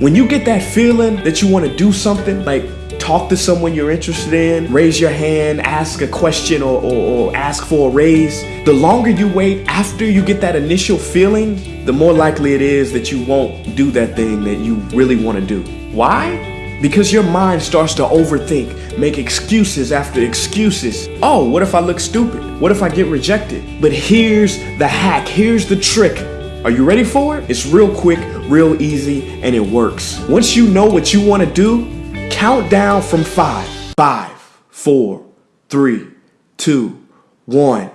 When you get that feeling that you want to do something, like talk to someone you're interested in, raise your hand, ask a question, or, or, or, ask for a raise, the longer you wait after you get that initial feeling, the more likely it is that you won't do that thing that you really want to do. Why? Because your mind starts to overthink, make excuses after excuses. Oh, what if I look stupid? What if I get rejected? But here's the hack, here's the trick. Are you ready for it? It's real quick, real easy, and it works. Once you know what you want to do, count down from five. Five, four, three, two, one.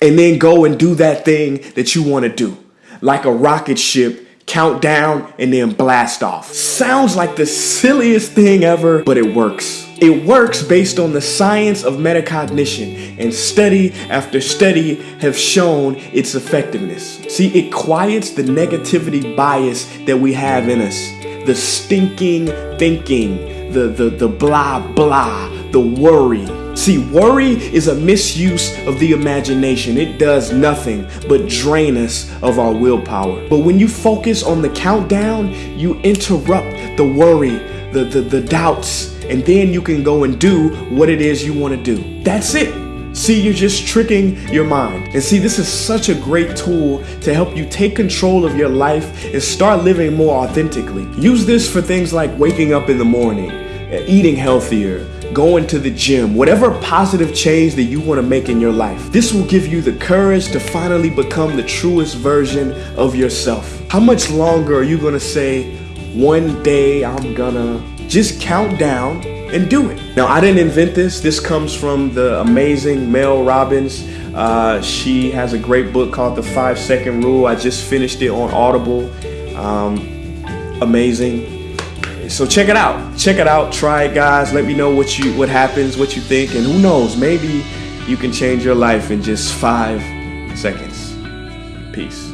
And then go and do that thing that you want to do. Like a rocket ship, count down and then blast off. Sounds like the silliest thing ever, but it works. It works based on the science of metacognition, and study after study have shown its effectiveness. See, it quiets the negativity bias that we have in us, the stinking thinking, the, the, the blah blah, the worry. See, worry is a misuse of the imagination. It does nothing but drain us of our willpower. But when you focus on the countdown, you interrupt the worry, the, the, the doubts, and then you can go and do what it is you want to do. That's it. See, you're just tricking your mind. And see, this is such a great tool to help you take control of your life and start living more authentically. Use this for things like waking up in the morning, eating healthier, going to the gym, whatever positive change that you want to make in your life. This will give you the courage to finally become the truest version of yourself. How much longer are you going to say, one day I'm gonna just count down and do it. Now, I didn't invent this. This comes from the amazing Mel Robbins. Uh, she has a great book called The Five Second Rule. I just finished it on Audible. Um, amazing. So check it out. Check it out. Try it, guys. Let me know what you what happens, what you think, and who knows, maybe you can change your life in just five seconds. Peace.